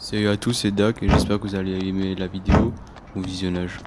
Salut à tous, c'est Doc et j'espère que vous allez aimer la vidéo. Au visionnage.